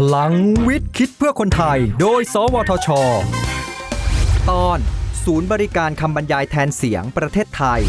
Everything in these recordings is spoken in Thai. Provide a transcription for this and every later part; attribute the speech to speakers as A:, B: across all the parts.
A: พลังวิทย์คิดเพื่อคนไทย โดย สวทช ตอน ศูนย์บริการคำบรรยายแทนเสียงประเทศไทย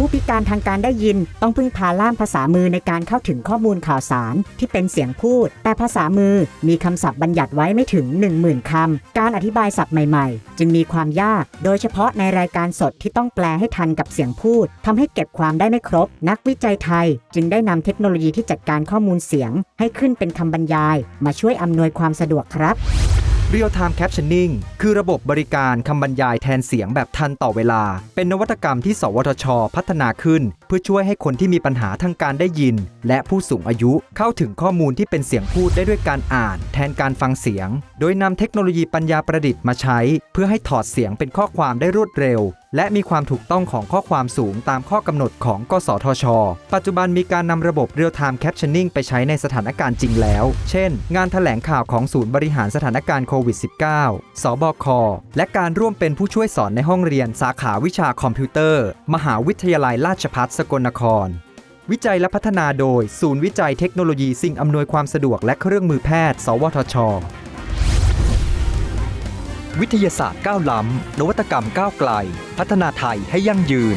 B: ผู้พิการทางการได้ยิน ต้องพึ่งพาล่ามภาษามือในการเข้าถึงข้อมูลข่าวสารที่เป็นเสียงพูด แต่ภาษามือมีคำศัพท์บัญญัติไว้ไม่ถึง 10,000คำการอธิบายศัพท์ใหม่ๆ จึงมีความยาก โดยเฉพาะในรายการสดที่ต้องแปลให้ทันกับเสียงพูดทำให้เก็บความได้ไม่ครบ นักวิจัยไทย จึงได้นำเทคโนโลยีที่จัดการข้อมูลเสียง ให้ขึ้นเป็นคำบรรยาย มาช่วยอำนวยความสะดวกครับ
A: Real Time Captioning คือระบบบริการคำบรรยายแทนเสียงแบบทันต่อเวลา เป็นนวัตกรรมที่ สวทช พัฒนาขึ้น เพื่อช่วยให้คนที่มีปัญหาทางการได้ยิน และผู้สูงอายุเข้าถึงข้อมูลที่เป็นเสียงพูดได้ด้วยการอ่าน แทนการฟังเสียง โดยนำเทคโนโลยีปัญญาประดิษฐ์มาใช้ เพื่อให้ถอดเสียงเป็นข้อความได้รวดเร็วและมีความถูกต้องของข้อความสูงตามข้อกำหนดของ กสทช ปัจจุบันมีการนำระบบ Real Time Captioning ไปใช้ในสถานการณ์จริงแล้ว เช่น งานถแถลงข่าวของศูนย์บริหารสถานการณ์โควิด -19 สบค และการร่วมเป็นผู้ช่วยสอนในห้องเรียนสาขาวิชาคอมพิวเตอร์ มหาวิทยาลัยราชภัฏสกลนครวิจัยและพัฒนาโดย ศูนย์วิจัยเทคโนโลยีสิ่งอำนวยความสะดวกและเครื่องมือแพทย์ สวทช วิทยาศาสตร์ก้าวล้ำ นวัตกรรมก้าวไกล พัฒนาไทยให้ยั่งยืน